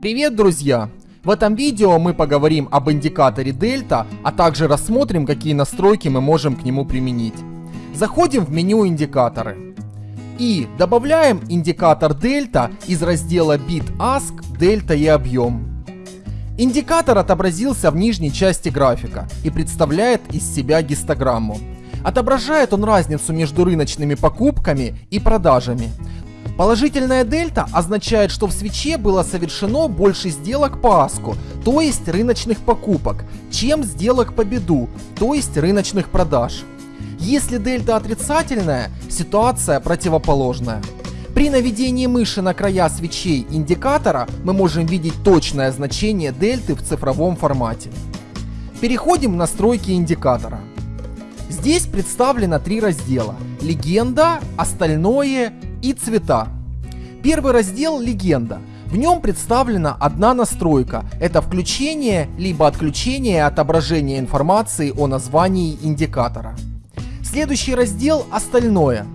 Привет, друзья! В этом видео мы поговорим об индикаторе Delta, а также рассмотрим, какие настройки мы можем к нему применить. Заходим в меню индикаторы и добавляем индикатор Delta из раздела Bit Ask, Delta и объем. Индикатор отобразился в нижней части графика и представляет из себя гистограмму. Отображает он разницу между рыночными покупками и продажами. Положительная дельта означает, что в свече было совершено больше сделок по аску, то есть рыночных покупок, чем сделок по беду, то есть рыночных продаж. Если дельта отрицательная, ситуация противоположная. При наведении мыши на края свечей индикатора мы можем видеть точное значение дельты в цифровом формате. Переходим в настройки индикатора. Здесь представлено три раздела – легенда, остальное и цвета. Первый раздел – легенда. В нем представлена одна настройка – это включение либо отключение отображения информации о названии индикатора. Следующий раздел – остальное.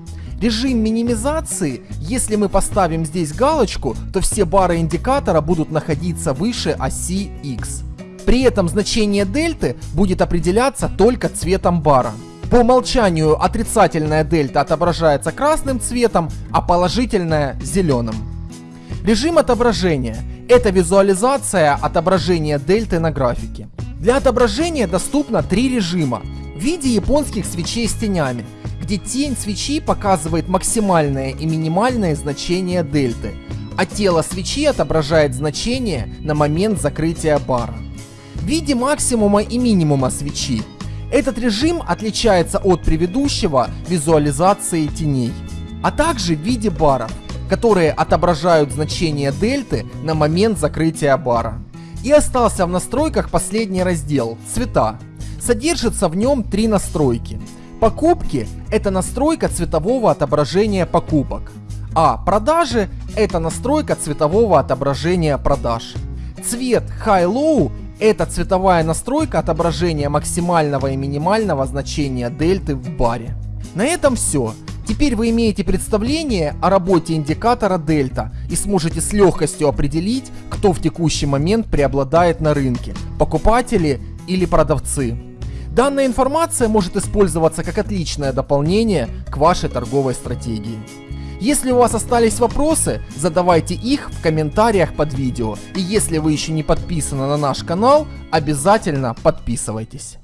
Режим минимизации, если мы поставим здесь галочку, то все бары индикатора будут находиться выше оси X. При этом значение дельты будет определяться только цветом бара. По умолчанию отрицательная дельта отображается красным цветом, а положительная зеленым. Режим отображения – это визуализация отображения дельты на графике. Для отображения доступно три режима в виде японских свечей с тенями – где тень свечи показывает максимальное и минимальное значение дельты, а тело свечи отображает значение на момент закрытия бара. В виде максимума и минимума свечи. Этот режим отличается от предыдущего визуализации теней, а также в виде баров, которые отображают значение дельты на момент закрытия бара. И остался в настройках последний раздел – цвета. Содержится в нем три настройки – Покупки – это настройка цветового отображения покупок, а продажи – это настройка цветового отображения продаж. Цвет High-Low – это цветовая настройка отображения максимального и минимального значения дельты в баре. На этом все. Теперь вы имеете представление о работе индикатора дельта и сможете с легкостью определить, кто в текущий момент преобладает на рынке – покупатели или продавцы. Данная информация может использоваться как отличное дополнение к вашей торговой стратегии. Если у вас остались вопросы, задавайте их в комментариях под видео. И если вы еще не подписаны на наш канал, обязательно подписывайтесь.